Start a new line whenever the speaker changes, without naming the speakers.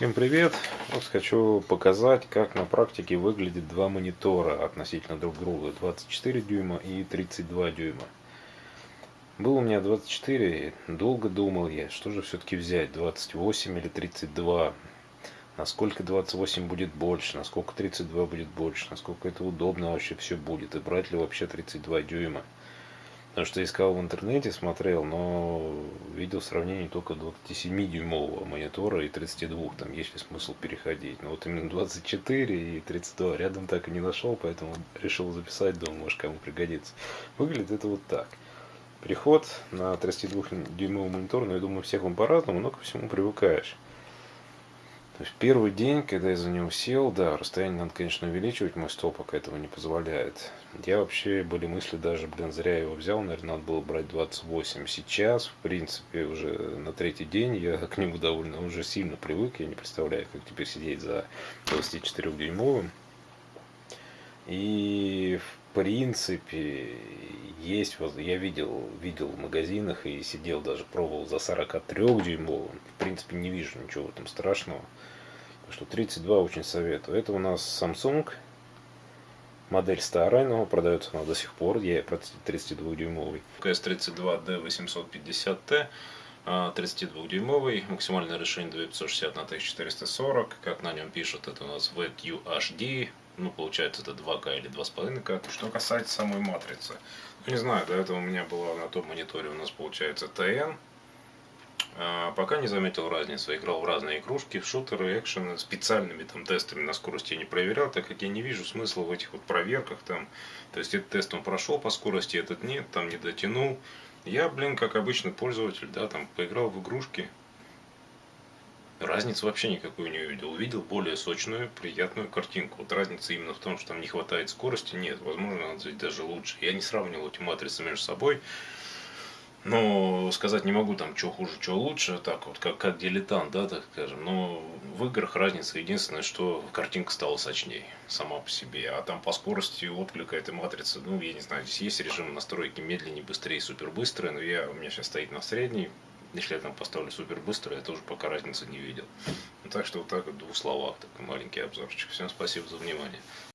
Всем привет! Вот хочу показать, как на практике выглядит два монитора относительно друг друга. 24 дюйма и 32 дюйма. Был у меня 24, долго думал я, что же все-таки взять, 28 или 32. Насколько 28 будет больше, насколько 32 будет больше, насколько это удобно вообще все будет. И брать ли вообще 32 дюйма. Потому что искал в интернете, смотрел, но видел сравнение только 27-дюймового монитора и 32. Там есть ли смысл переходить. Но вот именно 24 и 32 рядом так и не нашел, поэтому решил записать, думаю, может кому пригодится. Выглядит это вот так. Переход на 32-дюймовый монитор, но я думаю, всех он по-разному, но ко всему привыкаешь. То есть первый день, когда я за него сел, да, расстояние надо, конечно, увеличивать, мой стол пока этого не позволяет. Я вообще, были мысли даже, блин, зря его взял, наверное, надо было брать 28. Сейчас, в принципе, уже на третий день я к нему довольно уже сильно привык, я не представляю, как теперь сидеть за 24-дюймовым. И, в принципе, есть, я видел, видел в магазинах и сидел даже пробовал за 43-дюймовым. В принципе, не вижу ничего в этом страшного что 32 очень советую. Это у нас Samsung. Модель старая, но продается она до сих пор. Я 32-дюймовый.
PS32D850T. 32-дюймовый, максимальное решение 2560 на 1440, как на нем пишут, это у нас VQHD, ну, получается, это 2К или 2,5К. Что касается самой матрицы, ну, не знаю, до этого у меня была на том мониторе у нас, получается, TN, а, пока не заметил разницы. Играл в разные игрушки, в шутеры, экшены. Специальными там тестами на скорости не проверял, так как я не вижу смысла в этих вот проверках там. То есть этот тест он прошел по скорости, этот нет, там не дотянул. Я, блин, как обычный пользователь, да, там поиграл в игрушки. Разницы вообще никакую не увидел. Увидел более сочную, приятную картинку. Вот разница именно в том, что там не хватает скорости, нет. Возможно, надо сделать даже лучше. Я не сравнивал эти матрицы между собой. Но сказать не могу там, что хуже, что лучше, так вот, как, как дилетант, да, так скажем. Но в играх разница единственное, что картинка стала сочнее сама по себе. А там по скорости отклика этой матрицы, ну, я не знаю, здесь есть режим настройки медленнее, быстрее, супер быстрое, но я, у меня сейчас стоит на средней. Если я там поставлю супер быстро, я тоже пока разницы не видел. Ну, так что вот так вот в двух словах, такой маленький обзорчик. Всем спасибо за внимание.